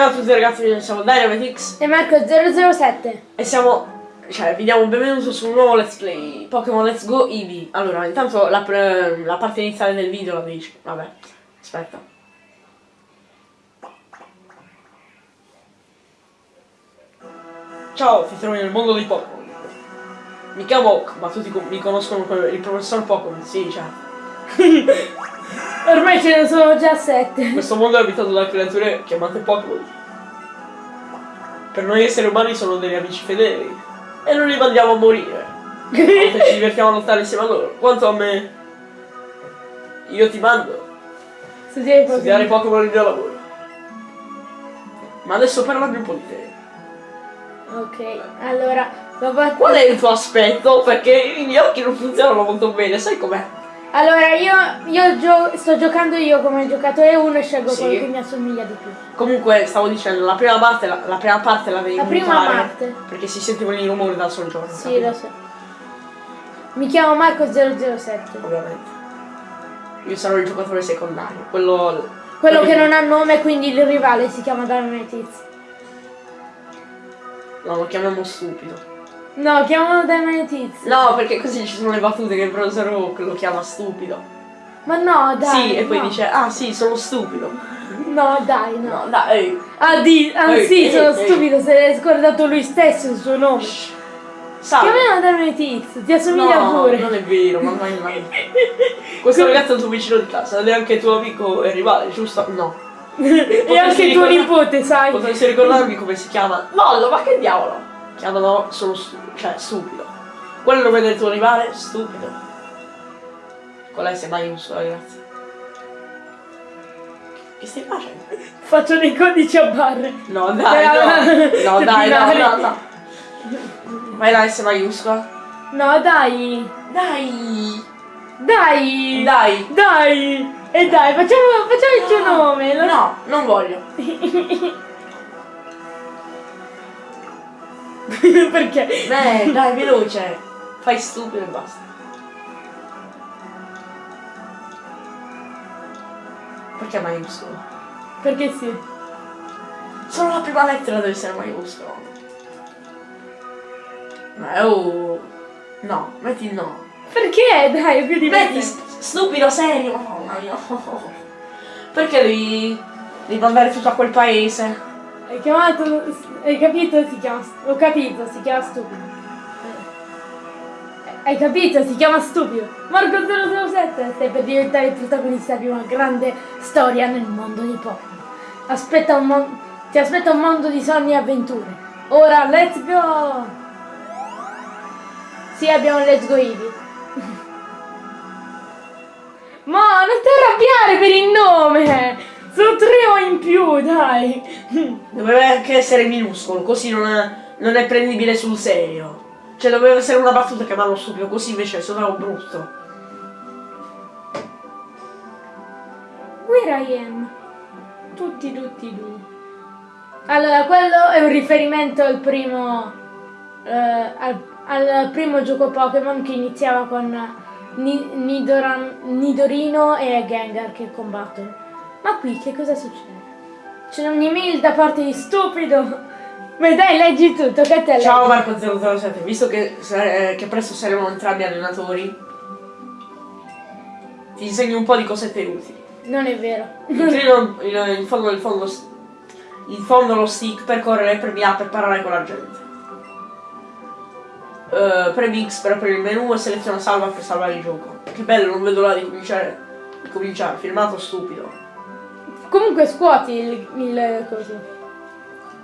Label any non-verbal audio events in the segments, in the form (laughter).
Ciao a tutti ragazzi, siamo Dynamitix E Marco007 e siamo... Cioè, vi diamo il benvenuto su un nuovo Let's Play Pokémon Let's Go Eevee. Allora, intanto la, la parte iniziale del video la dice Vabbè, aspetta. Ciao, ti trovi nel mondo dei Pokémon. Mi chiamo ma tutti mi conoscono come il professor Pokémon, sì, certo (laughs) Ormai ce ne sono già sette Questo mondo è abitato da creature chiamate Pokémon. Per noi esseri umani sono degli amici fedeli. E non li mandiamo a morire. Volte ci divertiamo a lottare insieme a loro. Quanto a me. Io ti mando Studiare a studiare Pokémon il mio lavoro. Ma adesso parlami un po' di te. Ok, allora dopo... Qual è il tuo aspetto? Perché i miei occhi non funzionano molto bene, sai com'è? Allora io, io gio- sto giocando io come giocatore 1 e scelgo Sì. quello che mi assomiglia di più Comunque, stavo dicendo, la prima parte la, la prima parte la devi La prima parte. Perché si sentivano i rumori dal soggiorno. Sì, capito? lo so Mi chiamo Marco007 ovviamente. Io sarò il giocatore secondario, quello... Quello che non ha nome quindi il rivale si chiama Dynamitiz No, lo chiamiamo stupido. No, chiamalo Dynamitiz No, perché così ci sono le battute che il professor Oak lo chiama stupido. Ma no dai sì, e poi no. dice, ah sì, sono stupido. No dai no No, dai, Ah, di, ah Ehi, sì, ehi, sono stupido, se l'è scordato lui stesso il suo nome. shh. Salve. Chiamiamo Dynamitiz, ti assomiglia No, pure. non è vero, ma mai mai. (laughs) Questo ragazzo è il tuo vicino di casa, è anche tuo amico e rivale, giusto? No. (laughs) e anche tuo nipote, sai. Potresti ricordarmi come si chiama? Mollo, ma che diavolo? Chiamano solo stupido, cioè stupido. Qual è il nome del tuo rivale? Stupido. Con la S maiuscola, grazie. Che stai facendo? Faccio dei codici a barre. No, dai, no. No, (laughs) dai, no, no, no. Vai la S maiuscola. No, dai. Dai. Dai. Dai. Dai. E dai, facciamo, facciamo il tuo nome. lo- No, non voglio. (laughs) (laughs) Perché? Beh, dai, veloce. Fai stupido e basta. Perché maiuscolo? Perché sì. Solo la prima lettera deve essere maiuscolo. Ma oh. No, metti no. Perché? Dai, è più Metti divertente. st- stupido serio. Mamma mia. Perché devi. devi mandare tutto a quel paese? Hai chiamato. Hai capito? Si chiama. Ho capito, si chiama stupido. Eh, Hai capito? Si chiama stupido. Marco 007 stai per diventare il protagonista di una grande storia nel mondo di Pokémon. Aspetta un mon- ti aspetta un mondo di sogni e avventure. Ora, let's go! Sì, abbiamo Let's Go Eevee. (laughs) Ma non ti arrabbiare per il nome! Sono tre O in più, dai! Doveva anche essere minuscolo, così non è, non è prendibile sul serio. Cioè doveva essere una battuta che vanno stupido, così invece suonava brutto. Where I am? Tutti, tutti, tu. Allora, quello è un riferimento al primo. eh, al, al primo gioco Pokémon che iniziava con Ni- Nidoran- Nidorino e Gengar che combattono. Ma qui che cosa succede? C'è un'email da parte di stupido. Ma dai, leggi tutto, che te Ciao leggi. Marco 007, visto che, eh, che presto saremo entrambi allenatori, ti insegno un po' di cosette utili. Non è vero. Inclino (laughs) in, in fondo del fondo in fondo lo stick per correre e premi A per parlare con la gente. Eh, premi X per aprire il menu e seleziona salva per salvare il gioco. Che bello, non vedo l'ora di cominciare. Di cominciare, filmato stupido. Comunque scuoti il, il coso.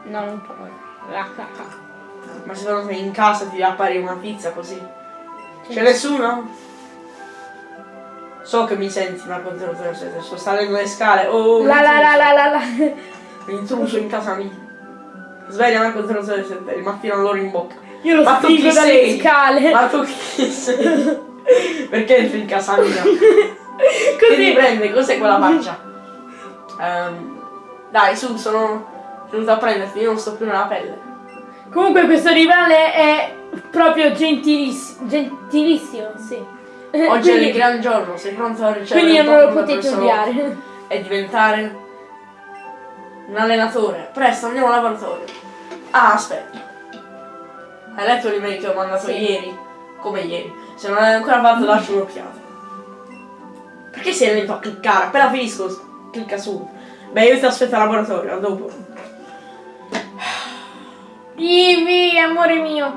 No, non puoi. Ma secondo te in casa ti appare una pizza così? Sì. C'è nessuno? So che mi senti Marco 007, sto salendo le scale. Oh, La la la la la la. L'intruso in casa mia. Sveglia Marco 007, il mattino loro in bocca. Io lo Ma spingo dalle sei? scale. Ma tu chi sei? (laughs) Perché entri in casa mia? Che ti Così. prende? Cos'è quella faccia? Ehm, dai, su, sono venuto a prenderti, io non sto più nella pelle. Comunque questo rivale è proprio gentilis- gentilissimo, sì. Oggi è il Quindi- gran giorno, sei pronto a ricevere Quindi non lo potete odiare. E diventare Un allenatore. Presto, andiamo al laboratorio. Ah, aspetta. Hai letto l'email che ho mandato Sì. ieri? Come ieri? Se non l'hai ancora fatto, lascio un'occhiata. Perché sei lento a cliccare? Appena finisco, clicca su. Beh, io ti aspetto al laboratorio, a dopo. Ivi, amore mio.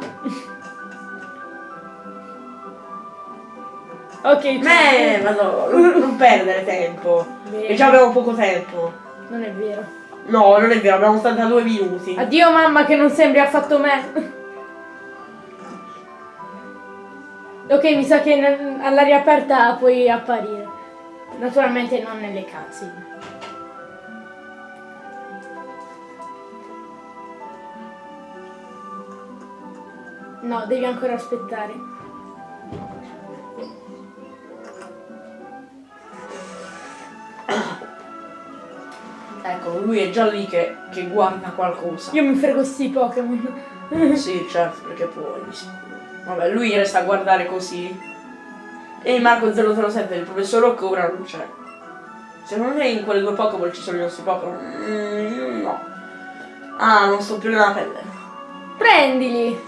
ok. Beh, ma no, non, perdere tempo. E già abbiamo poco tempo. Non è vero. No, non è vero, abbiamo 82 minuti. Addio mamma che non sembri affatto me. ok, mi sa che all'aria aperta puoi apparire. Naturalmente non nelle cutscene. No, devi ancora aspettare. Ecco, lui è già lì che, che guarda qualcosa. Io mi frego sti Pokémon. Sì, certo, perché puoi. Vabbè, lui resta a guardare così. E il Marco 007, il professor Rocco ora non c'è. Secondo me in quelle due Pokémon ci sono i nostri Pokémon. Mm, no. Ah, non sto più nella pelle. Prendili!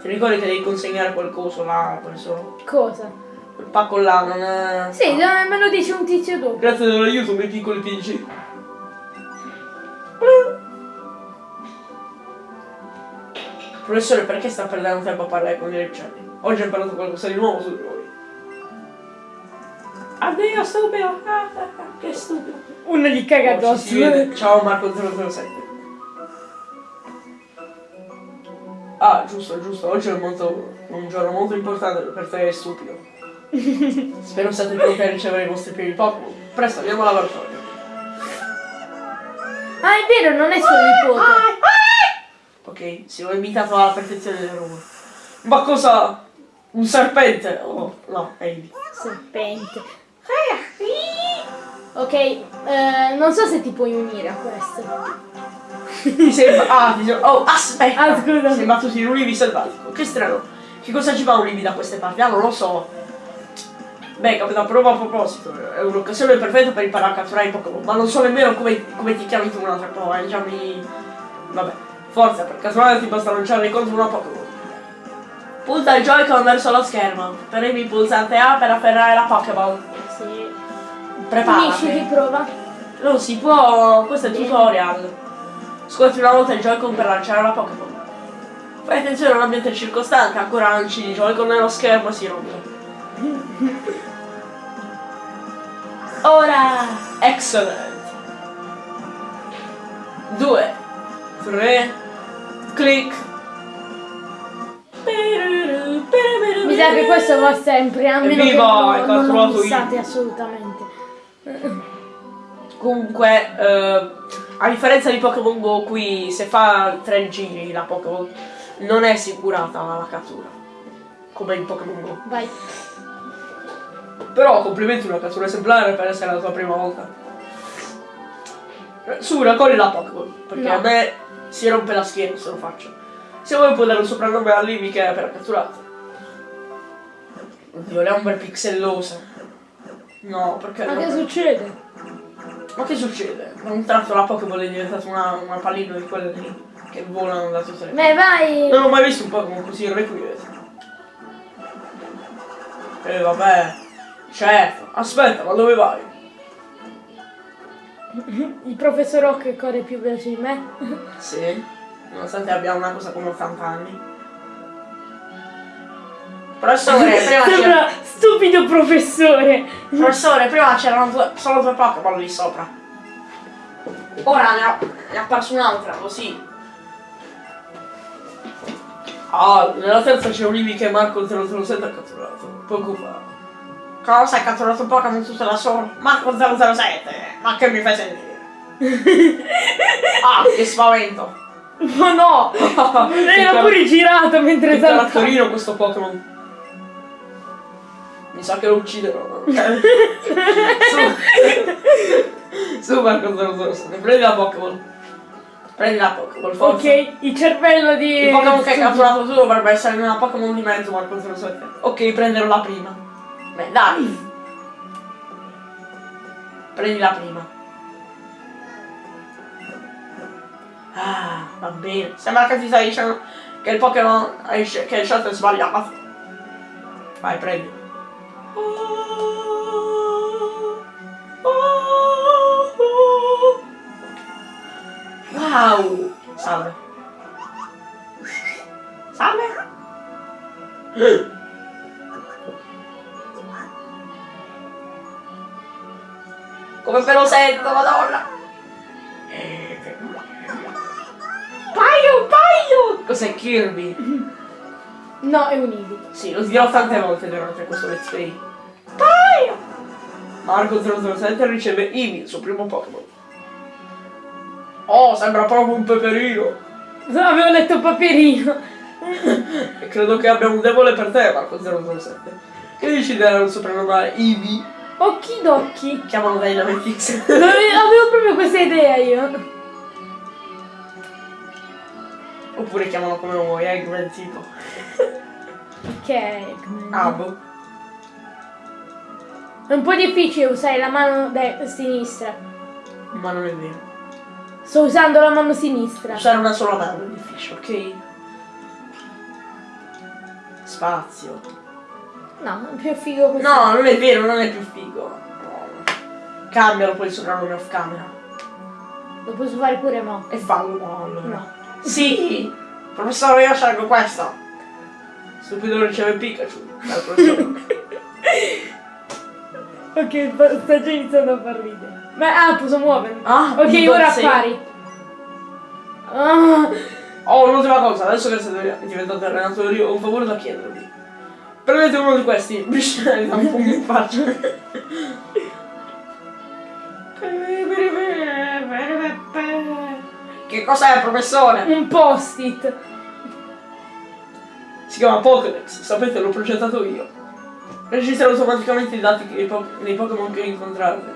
Ti ricordi che devi consegnare qualcosa là, professor? Cosa? Quel pacco là non è. Sì, dai, me lo dice un tizio dopo. Grazie dell'aiuto, miei piccoli PC. Professore, perché sta perdendo tempo a parlare con i ricciardi? Oggi ho imparato qualcosa di nuovo su di voi. Addio, stupido! Ah, ah, ah, che stupido! Uno gli caga Oh, addosso. vede. Ciao Marco 007. Ah, giusto, giusto. Oggi è molto, un giorno molto importante per te, stupido. (laughs) Spero siate pronti a ricevere i vostri primi Pokémon. Presto, andiamo al laboratorio. Ah, è vero, non è suo nipote. Ok, si ho imitato alla perfezione del rumore. Ma cosa? Un serpente? Oh, no, è Amy. Serpente. Ok, eh, non so se ti puoi unire a questo. Ti sembra... Ah, ti sembra... Oh, aspetta! Ah, scusa. Imbattuto in un Eevee selvatico. Che strano. Che cosa ci fa un da queste parti? Ah, non lo so. Beh, capita prova a proposito. È un'occasione perfetta per imparare a catturare i Pokémon. Ma non so nemmeno come, come ti chiami tu un'altra prova. Eh, già mi... Vabbè. Forza, per catturare ti basta lanciare contro una Pokémon. Punta il Joy-Con verso lo schermo. Premi il pulsante A per afferrare la Pokéball. Sì. Preparati. di prova. Non si può, questo è il tutorial. Scuoti una volta il Joy-Con per lanciare la Pokémon. Fai attenzione all'ambiente circostante, ancora lanci il Joy-Con nello schermo e si rompe. Ora! Excellent! Due, tre, click. Mi sa che questo va sempre, a meno che Evviva, hai non, non lo missate io. assolutamente. Comunque, eh, a differenza di Pokémon Go, qui se fa tre giri la Pokémon non è assicurata la cattura. Come in Pokémon Go. Vai. Però complimenti una cattura esemplare per essere la tua prima volta. Su, raccogli la Pokémon, perché No. a me si rompe la schiena se lo faccio. Se vuoi puoi dare un soprannome a Livy che è appena catturato. Oddio, le ombre pixellose. No, perché... Ma che succede? Ma che succede? Da un tratto la Pokéball è diventata una, una pallina di quelle lì che volano da tutte le Beh, vai. Non ho mai visto un Pokémon così irrequieto. E Eh, vabbè. Certo. Aspetta, ma dove vai? Il professor Rock corre più veloce di me. Sì. Nonostante abbia una cosa come 80 anni. Professore, (laughs) prima. Sembra stupido professore. Professore, prima c'erano due- solo due Pokémon lì sopra. Ora ne ha, ne ha apparso un'altra, così. Ah, nella terza c'è un Eevee che Marco 007 ha catturato. Preoccupato. Cosa hai catturato un Pokémon tutto da solo? Marco 007! Ma che mi fai sentire? (laughs) ah, che spavento! Ma no! (laughs) Era pure girato mentre Che caratterino questo Pokémon. Mi sa che lo ucciderò. (laughs) Su. Su Marco 007, prendi la Pokéball. Prendi la Pokéball, forza. Ok, il cervello di... Il Pokémon che hai catturato tu dovrebbe essere una Pokémon di mezzo, Marco 07. Ok, prenderò la prima. Beh, dai. Prendi la prima. Ah, va bene. Sembra che ti stai dicendo che il Pokémon hai sce- che il shot è sbagliato. Vai, prendi. Wow! Salve. Salve. Come me lo sento, madonna! Paio, paio! Cos'è Kirby? No, è un Eevee. Sì, lo dirò tante volte durante questo let's play. Paio! Marco 007 riceve Eevee, il suo primo Pokémon. Oh, sembra proprio un peperino. Avevo letto Paperino. (laughs) E credo che abbia un debole per te, Marco 007. Che dici del soprannome Eevee? Occhi d'occhi. Chiamano Dynamite (laughs) Ave- Avevo proprio questa idea io. Oppure chiamano come vuoi, Eggman tipo. Ok, Ah, boh. È un po' difficile usare la mano sinistra. Ma non è vero. Sto usando la mano sinistra. Usare una sola mano è difficile, ok? Spazio. No, è più figo così. No, non è vero, non è più figo. Cambialo poi il soprannome off camera. Lo posso fare pure mo. E fallo no, allora. No. Sì! Professore, io scelgo questo. Stupido riceve Pikachu. (laughs) Ok, sta già iniziando a far ridere. Ma ah, posso muovermi. Ah, ok, ora sì. appari. Ah, Oh, un'ultima cosa, adesso che siete diventato allenatore, io ho un favore da chiedervi. Prendete uno di questi, biscegli da un pugno in faccia. Che cos'è, professore? un post-it. Si chiama Pokédex, sapete, l'ho progettato io. Registra automaticamente i dati dei, po- dei Pokémon che incontrate.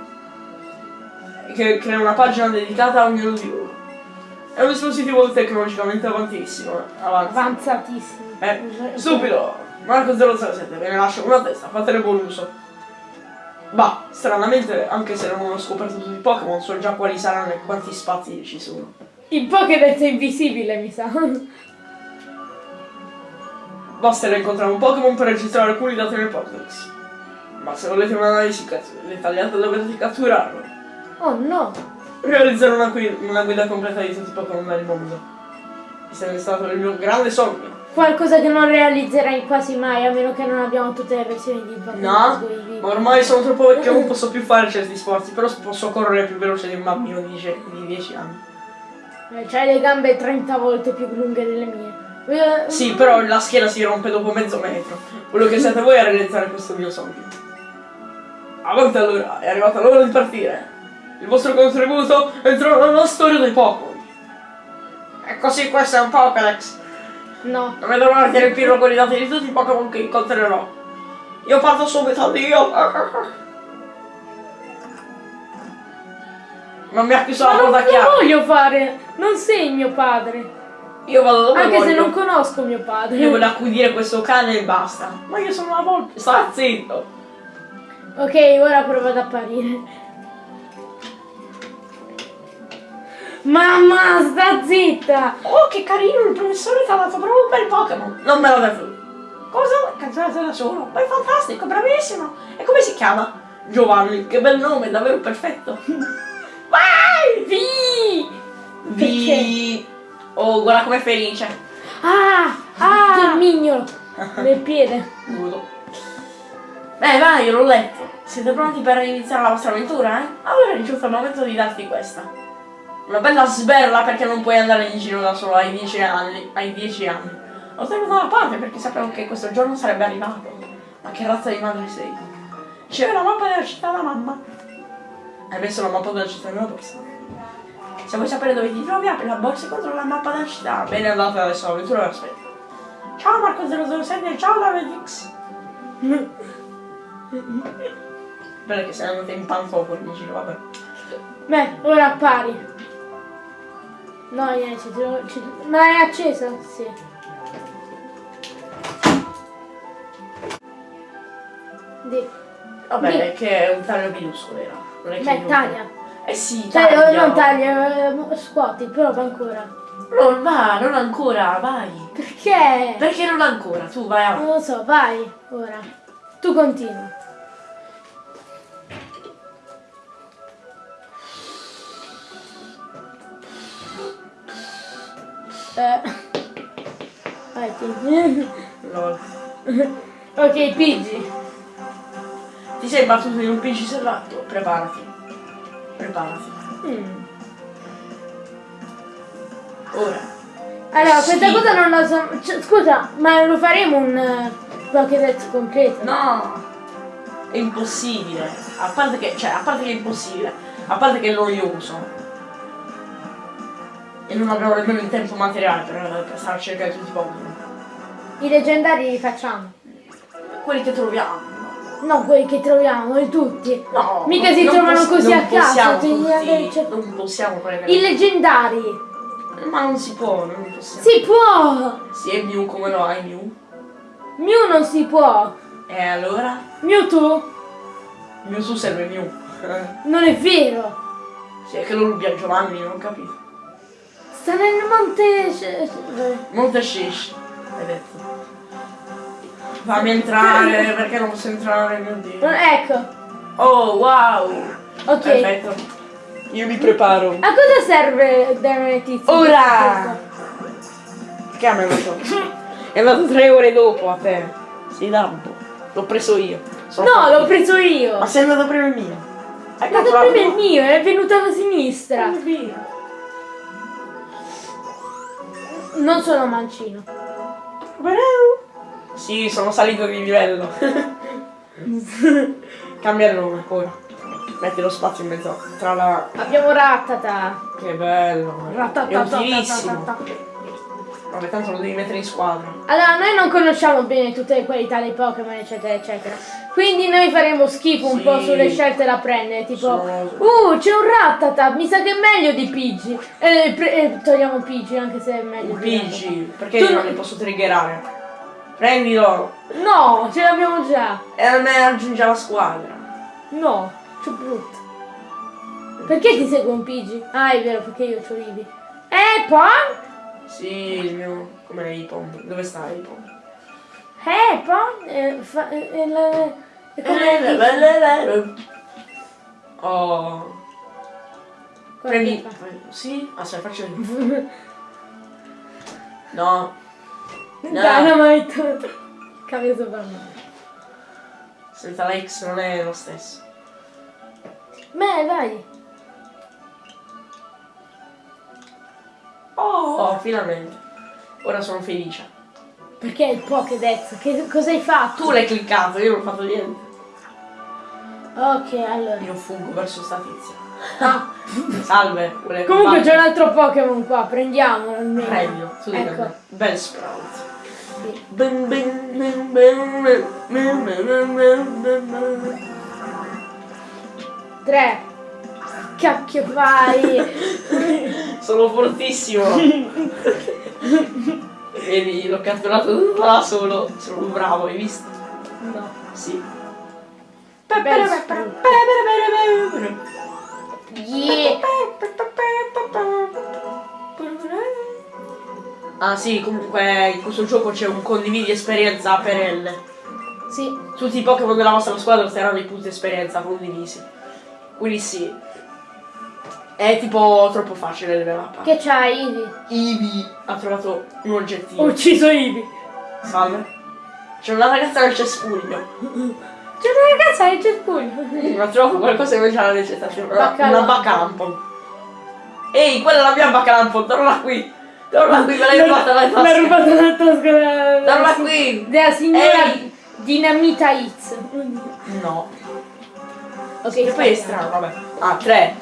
Che crea una pagina dedicata a ognuno di loro. È un dispositivo tecnologicamente avantissimo. Avanti. Avanzatissimo. Eh, stupido! Marco 007, ve ne lascio una testa, fatene buon uso. Bah, stranamente, anche se non ho scoperto tutti i Pokémon, so già quali saranno e quanti spazi ci sono. Il Pokédex è invisibile, mi sa. Basterà incontrare un Pokémon per registrare alcuni dati nel Pokédex. Ma se volete un'analisi dettagliata dovrete catturarlo. Oh no. Realizzare una, una guida completa di tutti i Pokémon del mondo. È stato il mio grande sogno. Qualcosa che non realizzerai quasi mai, a meno che non abbiamo tutte le versioni di Pokémon No, ma ormai sono troppo vecchio non (laughs) posso più fare certi sforzi, però posso correre più veloce di un bambino di 10 di 10 anni. Eh, C'hai le gambe 30 volte più lunghe delle mie. Eh, Sì, però la schiena si rompe dopo mezzo metro. Quello che siete voi a realizzare questo mio sogno. Avanti allora, è arrivata l'ora di partire. Il vostro contributo entrerà nella storia dei Pokémon. E così questo è un Pokédex. No. Non vedo l'ora di riempirlo con i dati di tutti i Pokémon che incontrerò. Io parto subito, addio. Non mi ha chiuso la non porta chiave. voglio fare! Non sei mio padre! Io vado dove Anche se voglio. non conosco mio padre. Io voglio accudire questo cane e basta. Ma io sono una volpe. Sta zitto. Ok, ora provo ad apparire. Mamma, sta zitta! Oh, che carino, il professore ti ha dato proprio un bel Pokémon. Non me l'ha dato. Cosa? Canzonata da solo. Ma è fantastico, bravissimo. E come si chiama? Giovanni, che bel nome, davvero perfetto. (laughs) Vai! Sì! Vi... Oh, guarda com'è felice. Ah! Ah! Il mignolo! (laughs) Nel piede. Nudo. Beh, vai, l'ho letto. Siete pronti per iniziare la vostra avventura, eh? Allora è giunto il momento di darti questa. Una bella sberla perché non puoi andare in giro da solo ai 10 anni. Ai 10 anni. L'ho tenuto da parte perché sapevo che questo giorno sarebbe arrivato. Ma che razza di madre sei? C'è la mappa della città da mamma. Hai messo la mappa della città nella borsa. Se vuoi sapere dove ti trovi, apri la borsa e controlla la mappa della città. Bene andate adesso all'avventura e aspetta. Ciao Marco 007 e ciao Davidix. Bene che sei andato in pantofoli in giro, vabbè. Beh, ora appari. No, niente, ci devo- ci- ma è accesa? Sì. Di. Vabbè, che è un taglio minuscolo era. Non è che Beh, taglia. Eh sì, Cioè, taglia. non taglia, eh, scuoti, prova ancora. Non va, non ancora, vai. Perché? Perché non ancora? Tu vai avanti. Non lo so, vai, ora. Tu continua. Eh. Vai. Lol. ok, Pigi. Ti sei battuto in un PC serrato? Preparati. Preparati. Mm. Ora. Allora, questa Sì. cosa non la so. cioè, scusa, ma lo faremo un uh, Pokédex completo? No! È impossibile. A parte che, cioè, a parte che è impossibile. A parte che è noioso. E non abbiamo nemmeno il tempo materiale per, per stare a cercare tutti i Pokémon. I leggendari li facciamo. Quelli che troviamo. No, quelli che troviamo, i tutti. No! Mica si non trovano così a caso, tutti- Non possiamo prendere. I leggendari. Ma non si può, non possiamo. Si può! Sì, è Mew come lo hai Mew? Mew non si può. E allora? Mewtwo? Mewtwo serve Mew. Non è vero. sì, è che lo rubi a Giovanni, non ho capito. Sta nel monte. Monte Shish, hai detto. Fammi entrare, perché non posso entrare, mio dio. Ecco, Oh, wow! ok. Perfetto. Io mi preparo. A cosa serve dare tizio? Ora! Che a me lo so. È andato tre ore dopo a te. Sì, da un po'. L'ho preso io. Sono No, l'ho preso io. Ma sei andato prima il mio. Ma catturato- prima il mio, è venuto alla sinistra. Il Non sono mancino. Sì, sono salito di livello. (laughs) Cambia il nome ora. Metti lo spazio in mezzo tra la. Abbiamo Rattata. Che bello! È Rattata. utilissimo! Vabbè, tanto lo devi mettere in squadra. Allora, noi non conosciamo bene tutte le qualità dei Pokémon, eccetera, eccetera. Quindi noi faremo schifo un Sì. po' sulle scelte da prendere. Tipo, Sono- uh, c'è un Rattata, mi sa che è meglio di Pidgey. Eh, eh, togliamo Pidgey, anche se è meglio Pidgey, perché Tu io non li posso triggerare? Prendilo! No, ce l'abbiamo già. E a me aggiunge alla squadra. No, c'è brutto. Perché ti segue un Pidgey? Ah, è vero, perché io c'ho Ibi. Eh, Pon? Sì, il mio. Com'è Ipom? Dove sta Ipom? Eh, Pon? Eh, fa- eh, eh, è come... Eh, Oh. Prendi. Sì? Aspetta, faccio io. (laughs) No. No. Dynamite. Cambio sopra me. Senza la X non è lo stesso. Beh, dai. Oh, oh finalmente. Ora sono felice. Perché il Pokédex? Che cosa hai fatto? Tu l'hai cliccato, io non ho fatto niente. Ok, allora. Io fuggo verso sta tizia. Ah, (laughs) Salve, comunque c'è un altro Pokémon qua, prendiamolo almeno. Prendilo, tu devi Ecco. Bel sprout. Sì. Bim, bim, bim, bim, bim, bim, bim, bim, bim, bim. Tre. Cacchio fai? Sono fortissimo. Vedi, l'ho catturato da solo. Sono bravo, hai visto? no. Sì. Yeah. Ah sì, comunque in questo gioco c'è un condividi esperienza per L. Sì. Tutti i Pokémon della vostra squadra saranno i punti esperienza condivisi. Quindi sì. È tipo troppo facile il level up. Che c'hai, Ivi? Ivi ha trovato un Ho oggettino. ucciso Ivi. Salve. C'è una ragazza nel cespuglio. C'è una ragazza nel cespuglio. Ma trovo qualcosa alla recitazione. Una, Baccalampon. una bacalampon. Ehi, quella è la mia bacalampon, torna qui. Torna qui, me l'hai rubata L'ha tasca. rubata dalla tasca Torna qui. della signora Ehi. Dinamita Hits. No. Ok, E poi è strano, vabbè. Ah, tre.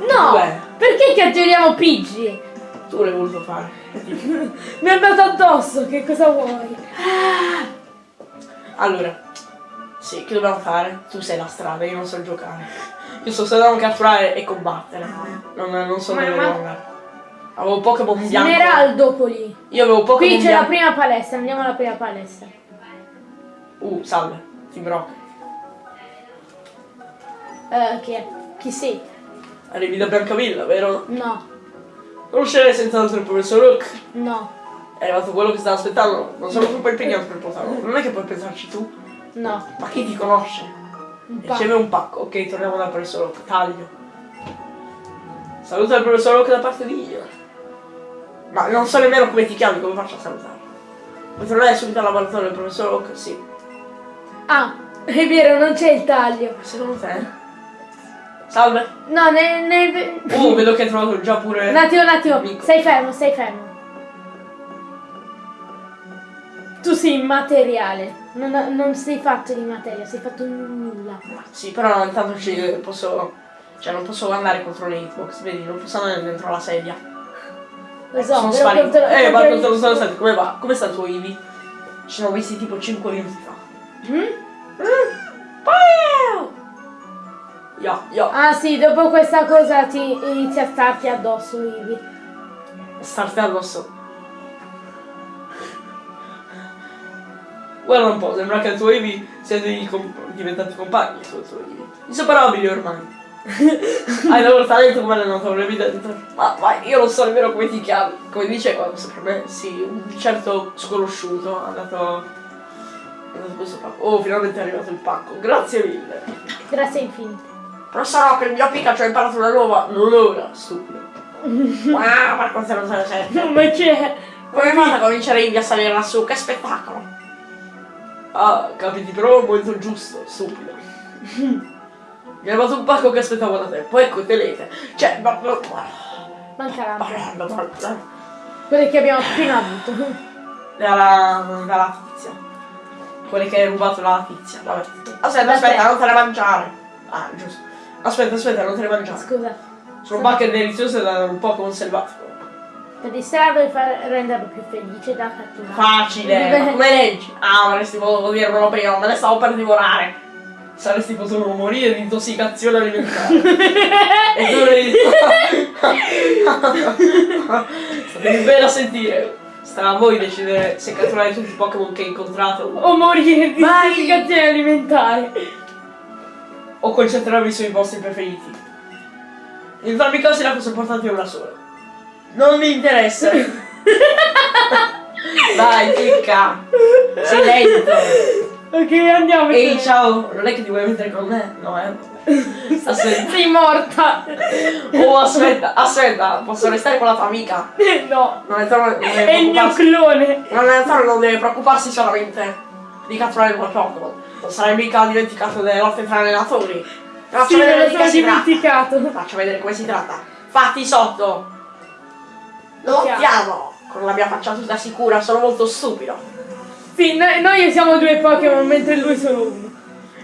No! Due. Perché catturiamo Pidgey? Tu l'hai voluto fare. (laughs) Mi è andato addosso, che cosa vuoi? Allora, sì, che dobbiamo fare? Tu sei la strada, io non so giocare. Io so solo catturare e combattere. Non, non so Ma- dove ma- andare. Avevo Pokémon bianco. Smeraldopoli. Io avevo Pokémon Qui c'è la bianco. prima palestra, andiamo alla prima palestra. Uh, salve. Team Rocket. Eh, chi è? Chi sei? Arrivi da Biancavilla, vero? No, Conoscerei senz'altro il professor Rook. no, È arrivato quello che stava aspettando. Non sono troppo impegnato per portarlo. Non è che puoi pensarci tu. no. Ma chi ti conosce? Un un pacco. Ok, torniamo dal professor Rook. Taglio. Saluta il professor Rook da parte di io. Ma non so nemmeno come ti chiami, come faccio a salutarlo? Vuoi tornare subito al laboratorio del professor Rook? Sì. Ah, è vero, non c'è il taglio. Secondo te? Salve. No, ne... ne... Oh, vedo che hai trovato già pure... Un attimo, un attimo. Stai fermo, stai fermo. Tu sei immateriale. Non, non sei fatto di materia, sei fatto di nulla. Sì, però intanto ci posso... Cioè non posso andare contro le hitbox, vedi? Non posso andare dentro la sedia. Lo so, Sono però sparito. contro- eh, ma contro lo stato senti, come va? Come sta il tuo Ivi? Ci siamo visti tipo 5 minuti fa. Mm? Wow! Yo, yo. Ah sì, dopo questa cosa ti inizia a starti addosso, Ivi. Starti addosso. Guarda un po', sembra che il tuo Ivi siete com- diventati compagni tu e tuo Ivi. Inseparabili ormai. (laughs) Hai loro talento come allenatore, evidente. Ma, ma io non so nemmeno come ti chiami. Come dice qua, per me, sì, un certo sconosciuto ha dato. Oh, finalmente è arrivato il pacco. Grazie mille. Grazie infinite. Professor Rock, il mio Pikachu ha imparato una nuova. (laughs) Non ora, stupido. wow, per quanto non se ne sente. Ma c'è? Come fate a comincerei a salire lassù? Che spettacolo! Ah, capiti però al momento giusto, stupido. (laughs) Mi è arrivato un pacco che aspettavo da tempo, ecco telete. Cioè, ma... ma- Manca Quelle che abbiamo appena avuto. Dalla, dalla tizia. Quelle che hai rubato dalla tizia, vabbè. Aspetta, Da aspetta, te. non te le mangiare. Ah, giusto. Aspetta, aspetta, non te le mangiare. Scusa. Sono bacche deliziose da un Pokémon selvatico. Per distrarlo e far renderlo più felice da catturare. Facile, ma (laughs) come leggi? Ah, avresti potuto dirmelo prima, me ne stavo per divorare. Saresti potuto morire di intossicazione alimentare. e tu. Statevi (laughs) bene a sentire. Starà a voi decidere se catturare tutti i Pokémon che incontrate o, O morire di intossicazione alimentare. O concentrarvi sui vostri preferiti. In entrambi casi la cosa importante è una sola. Non mi interessa. (laughs) Dai, clicca. Sei lento. Ok, andiamo. Ehi, ciao, non è che ti vuoi mettere con me? No, eh. Aspetta. Sei morta. Oh, aspetta, aspetta, posso restare con la tua amica? (laughs) No. Non è troppo, È il mio clone. Non è troppo, non deve preoccuparsi solamente di catturare quel Pokémon. Non sarai mica dimenticato delle lotte tra allenatori. Faccio Sì, me vedere lo di sono che si tratta. dimenticato. Faccio vedere come si tratta. Fatti sotto. Lottiamo. Con la mia faccia tutta sicura, sono molto stupido. Sì, noi, noi siamo due Pokémon mentre lui solo uno.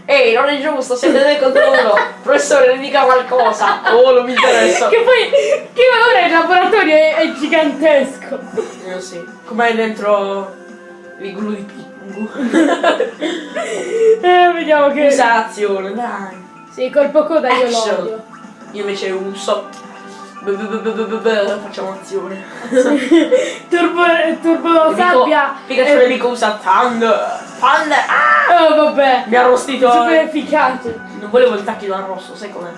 Ehi, non è giusto, siete due contro uno. Professore, ne dica qualcosa. Oh, non mi interessa. Che poi, che ora il laboratorio è, è gigantesco. Io sì. Com'è dentro l'igloo di Pingu? (laughs) Eh, vediamo che... Usa azione, dai. Sì, colpo coda io lo Action. odio. Io invece uso. Facciamo azione. (laughs) Turbo, turbo sabbia. Pikachu Eh, nemico usa Thunder. Thunder. Ah! Oh, vabbè. Mi ha arrostito. Super efficace. Non volevo il tacchino al rosso, sai com'è?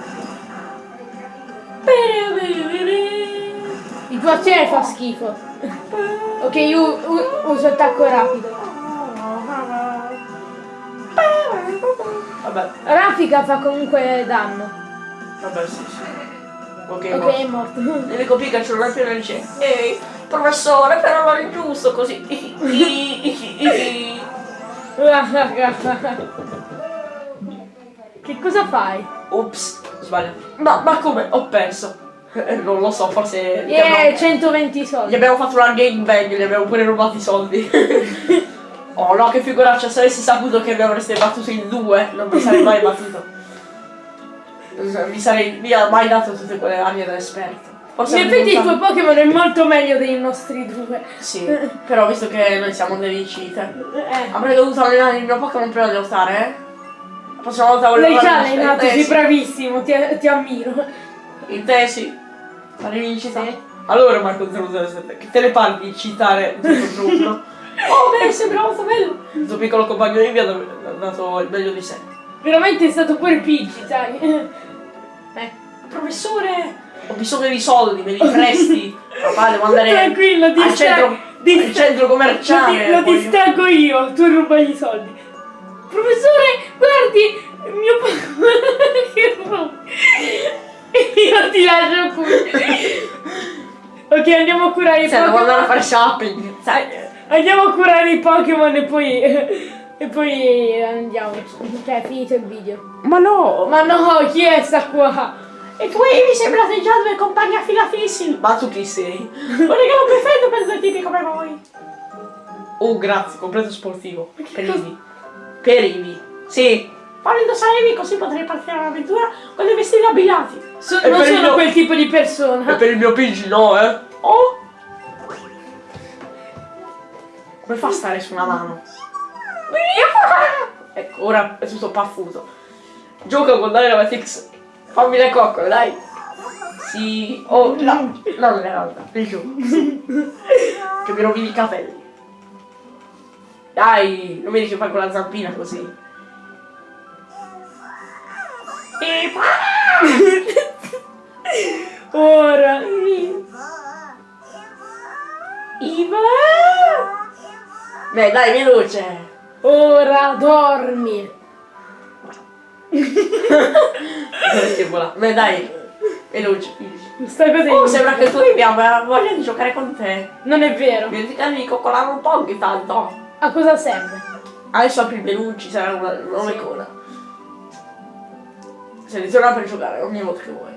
Il tuo azione fa schifo. Ok, io uso attacco rapido. Vabbè, Raffica fa comunque danno. vabbè, sì, sì. Ok, Ok, boh. è morto. Nemico Pikachu non è più dice Ehi, professore, però non è giusto così. (laughs) che cosa fai? Ops, sbaglio. Ma, ma come? Ho perso. Eh, Non lo so, forse. gli Yeah, abbiamo- 120 Gli soldi. abbiamo fatto una gangbang, gli abbiamo pure rubato i soldi. (laughs) oh no, che figuraccia, se avessi saputo che mi avreste battuto in due, non mi sarei mai battuto. Mi sarei via mai dato tutte quelle arie da esperto. Forse In effetti il tuo Pokémon è molto meglio dei nostri due. Sì, (laughs) però visto che noi siamo delle cheater, Eh. avrei dovuto allenare il mio Pokémon prima di lottare, eh? La prossima volta volevo L'hai già allenato, sei bravissimo, ti, ti ammiro. In te sì. La rivincita. Sì. Allora Marco 007, che te ne parli di citare un contro uno? Oh beh, sembra molto bello. Il tuo piccolo compagno ha dav- ha dato il meglio di sé. Veramente è stato pure Pidgey, sai. Eh. Professore, ho bisogno di soldi, me li presti. Papà, devo andare Tranquillo, al sta- centro, ti al centro Lo, commerciale. lo voglio- distraggo io, tu rubagli i soldi. Professore, guardi, mio pa- (laughs) che ru- Io ti lascio qui. ok, andiamo a curare i Cioè, devo andare a fare shopping. Sai, Andiamo a curare i Pokémon e poi. E poi andiamo. Cioè, è finito il video. ma no. Ma no, chi è sta qua? E tu mi sembrate già due compagni affilatissimi. Ma tu chi sei? Un regalo perfetto per due tipi come voi. Oh, grazie, completo sportivo. Per Ivi. Per Ivi. Sì. Fallo indossare Ivi così potrei partire all'avventura con dei vestiti abbigliati. So- non per sono mio- quel tipo di persona. E per il mio Pidgey no, eh. Oh. Come fa a stare su una mano? (laughs) Ecco, ora è tutto paffuto. Gioca con Dynamax. Fammi le coccole, dai. Sì. Oh, no. No, non è realtà. Il gioco. Che mi rovini i capelli. Dai, non vedi che fai con la zampina così. E (laughs) Ora. Iva! Beh, dai, veloce. Ora dormi. che vola. Beh, dai, veloce. Sta cosa Oh, sembra che tu abbia voglia di giocare con te. Non è vero. Dimenticare di coccolare un po' ogni tanto. A cosa serve? Adesso apri il menù, ci sarà una nuova icona. Seleziona per giocare ogni volta che vuoi.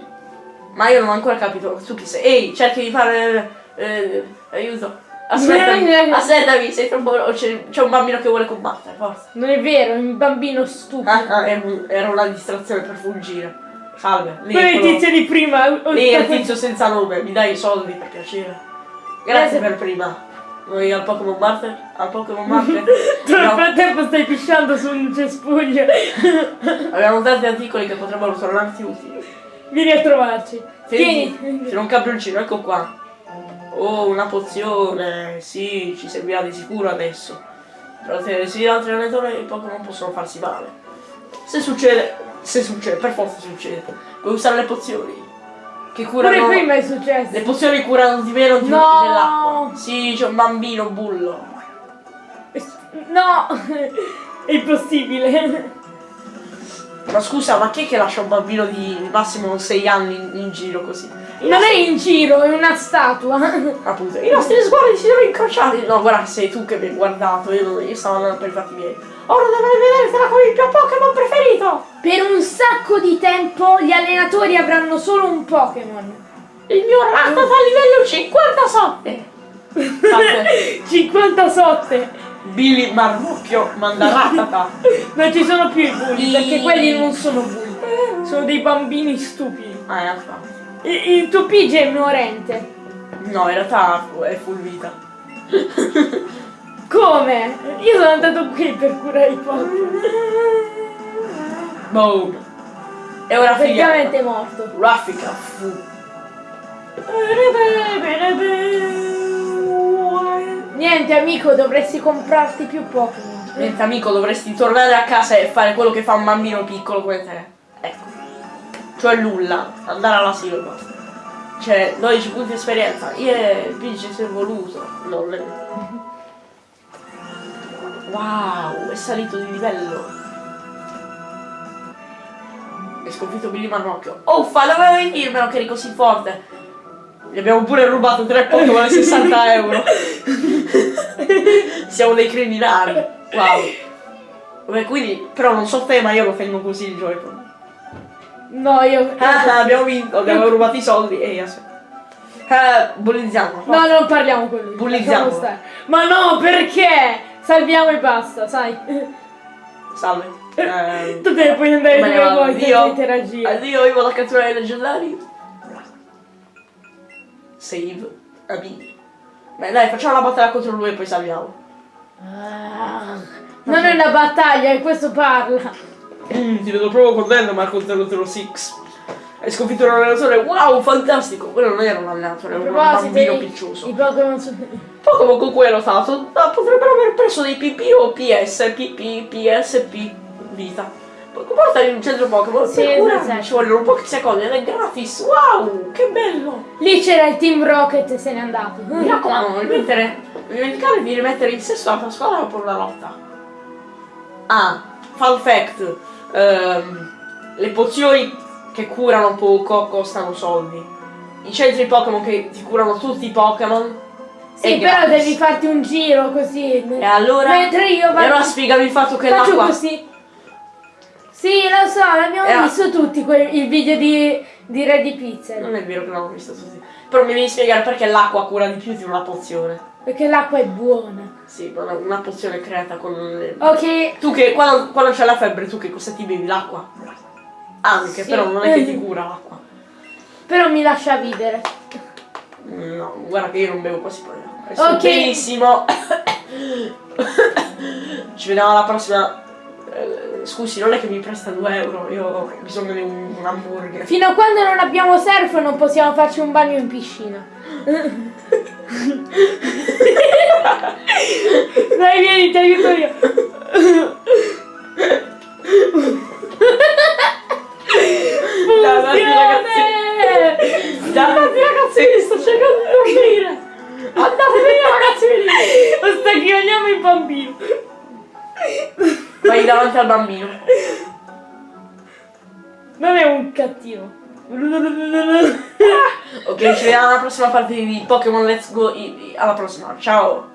Ma io non ho ancora capito su chi sei. Ehi, cerchi di fare. eh, aiuto. Aspettami, aspettami, sei troppo. C'è, un bambino che vuole combattere, forza. Non è vero, è un bambino stupido. Ah, ah, era, un- era una distrazione per fuggire. Salve. Lì Quello è il tizio di prima. Lì è il tizio senza nome, mi dai i soldi per piacere. Grazie per prima. Noi al Pokémon Master? Al Pokémon Master? Tu nel No, frattempo stai pisciando su un cespuglio. (laughs) abbiamo tanti articoli che potrebbero tornarti utili. Vieni a trovarci. Tieni, Tieni. c'è un campioncino, ecco qua. Oh, una pozione. Sì, ci servirà di sicuro adesso. Ottenere sì altri allenatori i Pokémon possono farsi male. Se succede, se succede, per forza succede. Puoi usare le pozioni. Che curano. Pure prima è successo. Le pozioni curano di meno di No! dell'acqua. Sì, c'è un bambino bullo. No, (laughs) è impossibile. Ma scusa, ma chi è che lascia un bambino di massimo 6 anni in, in giro così? Non è in giro, è una statua. Appunto, i nostri sguardi si sono incrociati. No, guarda, sei tu che mi hai guardato, io, io stavo andando per i fatti miei. Ora dovrei vedertela con il mio Pokémon preferito! Per un sacco di tempo gli allenatori avranno solo un Pokémon. Il mio Rattata a livello 57! Fate 57. Billy Marmucchio manda Rattata. Non (laughs) ci sono più i bulli, perché quelli non sono bulli. Sono dei bambini stupidi. Ah, è. Il, il tuo Pidgey è ignorante. No, in realtà è full vita. (laughs) Come? Io sono andato qui per curare i Pokémon. Boom. E ora. Praticamente è morto. Raffica fu. Niente amico, dovresti comprarti più Pokémon. Niente amico, dovresti tornare a casa e fare quello che fa un bambino piccolo come te. Ecco. Cioè nulla. Andare all'asilo e. Cioè, 12 punti di esperienza. Yeah, il PG si è evoluto. Non le... Wow, è salito di livello. Hai sconfitto Billy Marmocchio. Uffa, dovevi dirmelo che eri così forte. Gli abbiamo pure rubato 3 Pokémon a (laughs) 60 euro. Siamo dei criminali. Wow. Vabbè, quindi, però non so te, ma io lo tengo così il Joy-Con. No, io... Ah, abbiamo vinto, abbiamo rubato i soldi e io so. Eh, bullizziamo. No, non parliamo con lui. Bullizziamo. Ma no, perché? Salviamo e basta, sai. Salve. Eh, Tu te ne puoi andare dove vuoi Addio. interagire. Addio, io vado a catturare i leggendari. Save. Amici. Beh, dai, facciamo la battaglia contro lui e poi salviamo. Ah, non è una battaglia, e questo parla. Ti vedo proprio contento, Marco 006. Hai sconfitto un allenatore, wow, fantastico! Quello non era un allenatore, era un bambino piccioso. i Pokémon sono... Pokémon con cui hai lottato potrebbero aver preso dei PP o PS, PP, PSP, vita. Portali in un centro Pokémon. Sì, esatto. Ci vogliono pochi secondi ed è gratis. Wow, che bello. Lì c'era il Team Rocket e se n'è andato. Mi raccomando, non rimettere, non dimenticare di rimettere in sesto la tua squadra per una lotta. Ah, fun fact. ehm, le pozioni che curano poco costano soldi. I centri Pokémon che ti curano tutti i Pokémon. Sì, però gratis. devi farti un giro così. E allora. Mentre io vado. allora spiegami il fatto che faccio l'acqua. così. Sì, lo so, l'abbiamo Era- visto tutti quel- il video di, di Ready Pixel. Non è vero che l'hanno visto tutti. Però mi devi spiegare perché l'acqua cura di più di una pozione. Perché l'acqua è buona. Sì, ma una, una pozione creata con le... Ok. Tu che quando, quando c'è la febbre, tu che cosa ti bevi? L'acqua? Anche, Sì. però non è che ti (laughs) cura l'acqua. Però mi lascia vivere. No, guarda che io non bevo quasi poi Ok. Benissimo. (coughs) Ci vediamo alla prossima. Scusi, non è che mi presta 2 euro, io ho bisogno di un, un hamburger. Fino a quando non abbiamo surf non possiamo farci un bagno in piscina. Dai, vieni, ti aiuto io. Davanti ragazzi. Davanti ragazzi, sto cercando di dormire. Andate via ragazzi, venite. Sta chiamiamo il bambino. Vai davanti al bambino. Non è un cattivo. Ok, ci vediamo alla prossima parte di Pokémon Let's Go. Alla prossima, ciao.